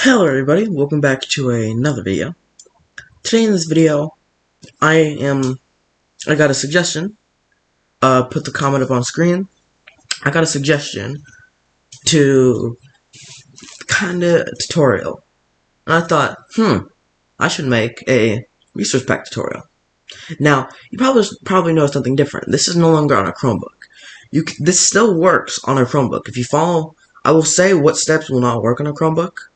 Hello everybody, welcome back to another video. Today in this video, I am, I got a suggestion, uh, put the comment up on screen, I got a suggestion to kinda tutorial, and I thought, hmm, I should make a resource pack tutorial. Now, you probably probably know something different. This is no longer on a Chromebook. You this still works on a Chromebook. If you follow, I will say what steps will not work on a Chromebook,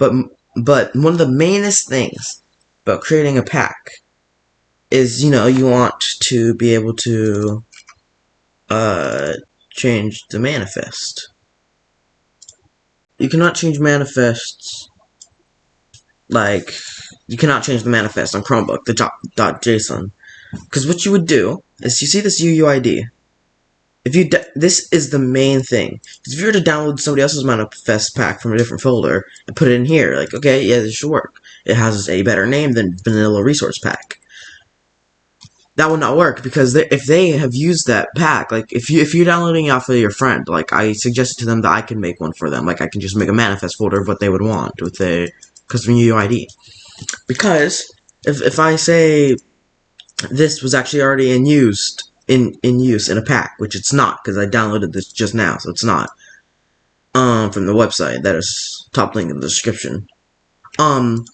but but one of the mainest things about creating a pack is you know you want to be able to uh, change the manifest. You cannot change manifests like you cannot change the manifest on Chromebook the dot, dot .json because what you would do is you see this UUID if you this is the main thing. If you were to download somebody else's manifest pack from a different folder and put it in here, like okay, yeah, this should work. It has a better name than Vanilla Resource Pack. That would not work because they, if they have used that pack, like if you if you're downloading it off of your friend, like I suggested to them that I can make one for them. Like I can just make a manifest folder of what they would want with a custom UUID. Because if if I say this was actually already in used in in use in a pack, which it's not because I downloaded this just now, so it's not. Um, from the website that is top link in the description. Um,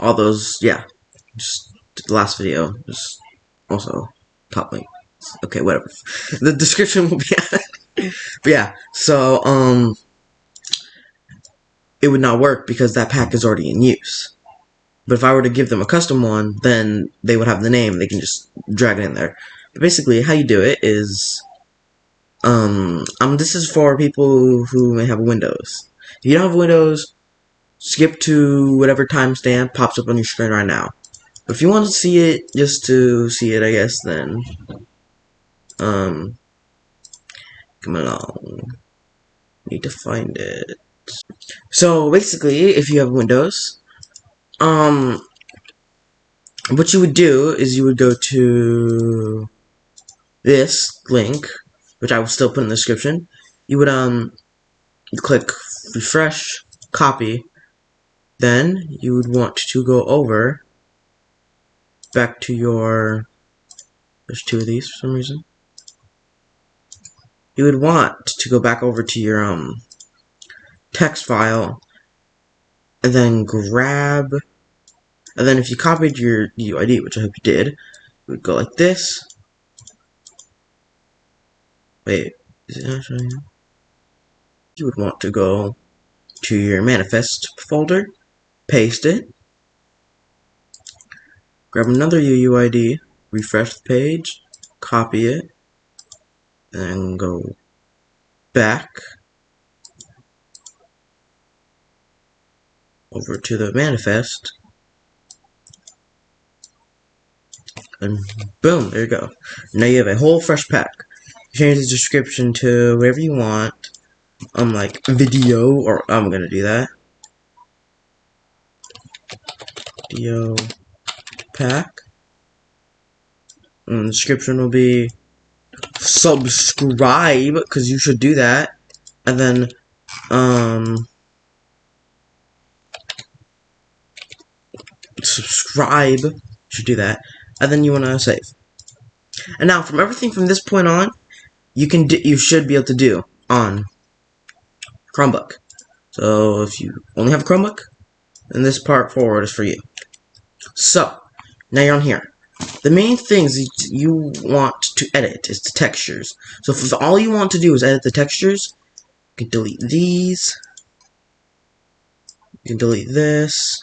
all those, yeah, just the last video, just also top link. Okay, whatever. The description will be. but yeah, so um, it would not work because that pack is already in use. But if I were to give them a custom one, then they would have the name. They can just drag it in there. But basically, how you do it is, um, um, this is for people who may have Windows. If you don't have Windows, skip to whatever timestamp pops up on your screen right now. But if you want to see it, just to see it, I guess, then, um, come along. Need to find it. So, basically, if you have Windows, um, what you would do is you would go to this link, which I will still put in the description, you would um click refresh, copy, then you would want to go over back to your there's two of these for some reason. You would want to go back over to your um text file and then grab and then if you copied your UID, which I hope you did, you would go like this Wait, is it up? You would want to go to your manifest folder, paste it, grab another UUID, refresh the page, copy it, and go back over to the manifest and boom, there you go. Now you have a whole fresh pack change the description to whatever you want. Um, like video, or I'm gonna do that. Video pack. And the description will be subscribe, because you should do that. And then, um, subscribe, should do that. And then you want to save. And now, from everything from this point on, you can do, you should be able to do on Chromebook. So if you only have a Chromebook, then this part forward is for you. So now you're on here. The main things you want to edit is the textures. So if all you want to do is edit the textures, you can delete these. You can delete this.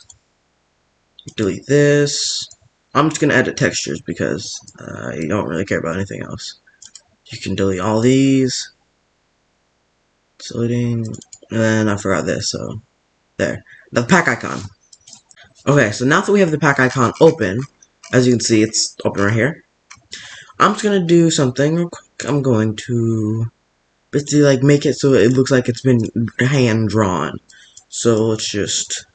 Delete this. I'm just going to edit textures because uh, I don't really care about anything else. You can delete all these. Deleting, and then I forgot this, so there. The pack icon. Okay, so now that we have the pack icon open, as you can see, it's open right here. I'm just gonna do something real quick. I'm going to basically like make it so it looks like it's been hand drawn. So let's just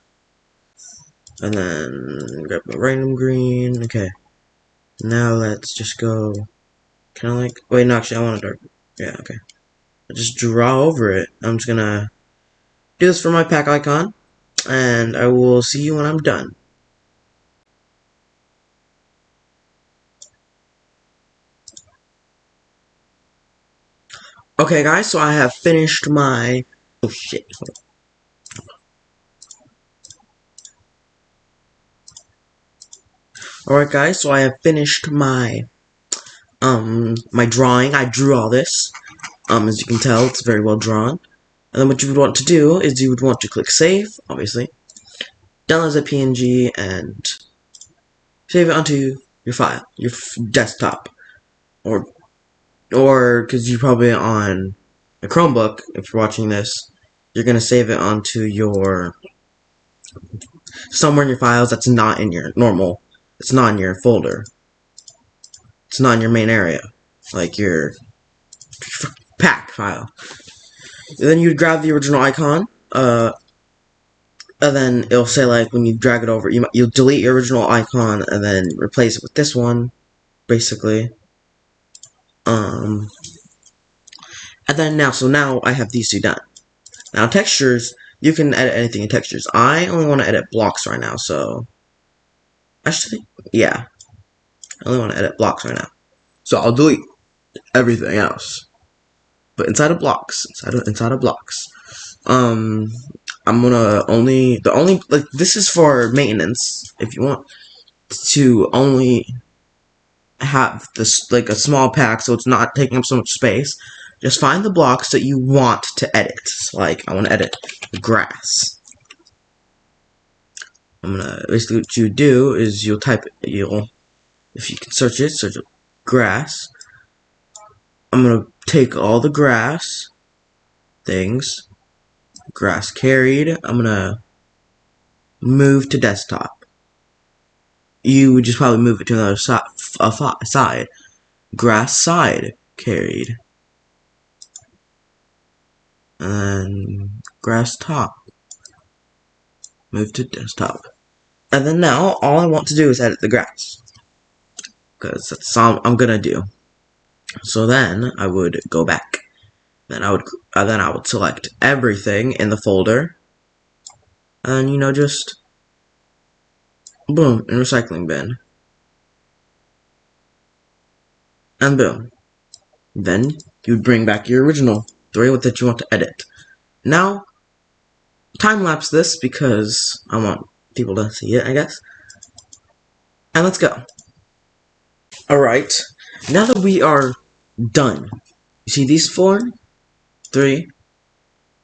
and then grab a random green. Okay. Now let's just go can I like, wait, no, actually, I want to dark, yeah, okay. I just draw over it. I'm just gonna do this for my pack icon. and I will see you when I'm done. Okay guys, so I have finished my... Oh shit. Alright guys, so I have finished my um my drawing. I drew all this. Um as you can tell, it's very well drawn. And then what you would want to do is you would want to click save, obviously. Download as a PNG and save it onto your file, your desktop. Or or because you're probably on a Chromebook, if you're watching this, you're gonna save it onto your somewhere in your files that's not in your normal it's not in your folder. It's not in your main area. Like your pack file. And then you'd grab the original icon, uh, and then it'll say like when you drag it over, you you'll delete your original icon and then replace it with this one, basically. Um, and then now, so now I have these two done. Now textures, you can edit anything in textures. I only want to edit blocks right now, so Actually, yeah. I only want to edit blocks right now. So I'll delete everything else. But inside of blocks, inside of, inside of blocks, um, I'm gonna only, the only, like, this is for maintenance, if you want to only have this, like, a small pack so it's not taking up so much space. Just find the blocks that you want to edit. Like, I want to edit grass. I'm gonna basically what you do is you'll type you'll if you can search it, search grass. I'm gonna take all the grass things, grass carried. I'm gonna move to desktop. You would just probably move it to another side. Grass side carried. And grass top. Move to desktop. And then now, all I want to do is edit the grass. Because that's all I'm gonna do. So then, I would go back. Then I would, uh, then I would select everything in the folder. And, you know, just, boom, in recycling bin. And boom. Then, you'd bring back your original three that you want to edit. Now, time-lapse this because I want people to see it, I guess. And let's go. Alright, now that we are done, you see these four? Three.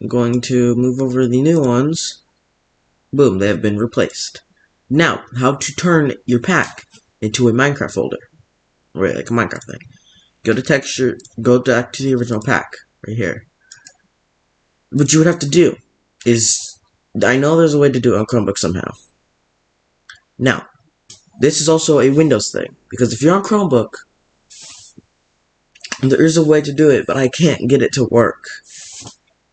I'm going to move over the new ones. Boom, they have been replaced. Now, how to turn your pack into a Minecraft folder. Right, like a Minecraft thing. Go to texture, go back to the original pack, right here. What you would have to do is, I know there's a way to do it on Chromebook somehow. Now, this is also a Windows thing, because if you're on Chromebook, there is a way to do it, but I can't get it to work.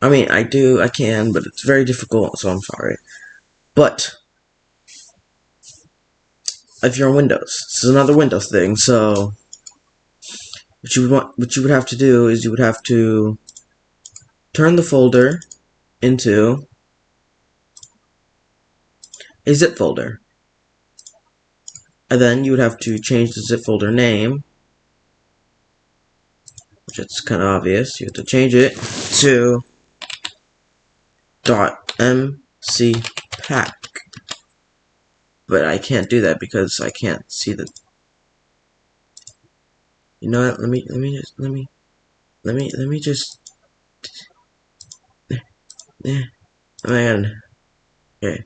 I mean, I do, I can, but it's very difficult, so I'm sorry. But, if you're on Windows, this is another Windows thing, so what you would want, what you would have to do is you would have to turn the folder into a zip folder. And then you would have to change the zip folder name, which it's kind of obvious. You have to change it to .mc pack. But I can't do that because I can't see the. You know what? Let me let me just let me let me let me just yeah. Oh god. Okay.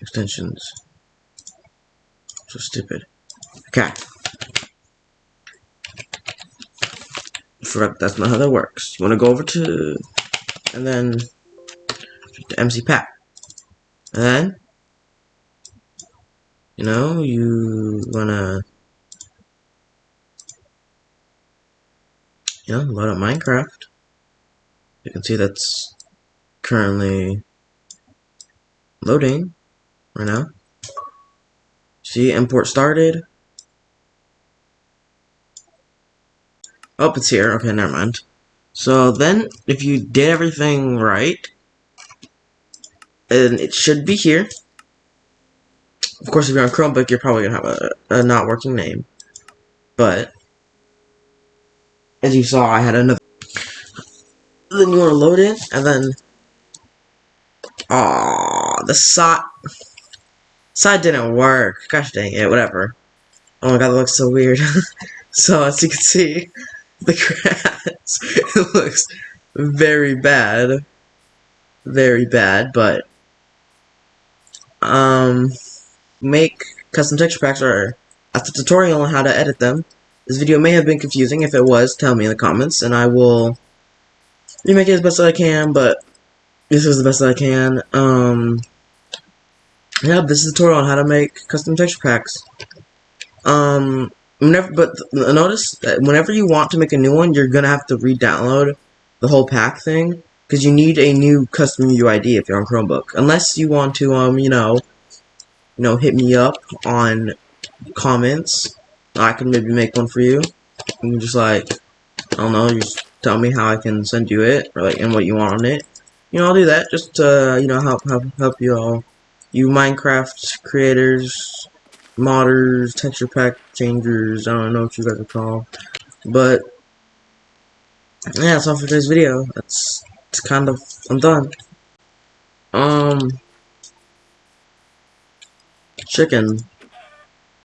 Extensions. So stupid. Okay. That's not how that works. You wanna go over to and then to MC Pack. And then you know, you wanna you know, load up Minecraft. You can see that's currently loading right now. See, import started. Oh, it's here. Okay, never mind. So then, if you did everything right, and it should be here. Of course, if you're on Chromebook, you're probably gonna have a, a not working name. But as you saw, I had another. Then you want to load it, and then ah, the side side didn't work. Gosh dang it, whatever. Oh my god, that looks so weird. so as you can see, the grass it looks very bad, very bad. But um, make custom texture packs or that's a tutorial on how to edit them. This video may have been confusing. If it was, tell me in the comments, and I will remake it as best as I can. But this is the best that I can. Um, yeah, this is a tutorial on how to make custom texture packs. Um, whenever, but notice that whenever you want to make a new one, you're gonna have to re-download the whole pack thing because you need a new custom UID if you're on Chromebook. Unless you want to, um, you know, you know, hit me up on comments. I can maybe make one for you. You can just like, I don't know, just tell me how I can send you it or like and what you want on it. You know, I'll do that just to you know help help help you all, you Minecraft creators, modders, texture pack changers. I don't know what you guys are called, but yeah, that's all for today's video. That's it's kind of I'm done. Um, chicken.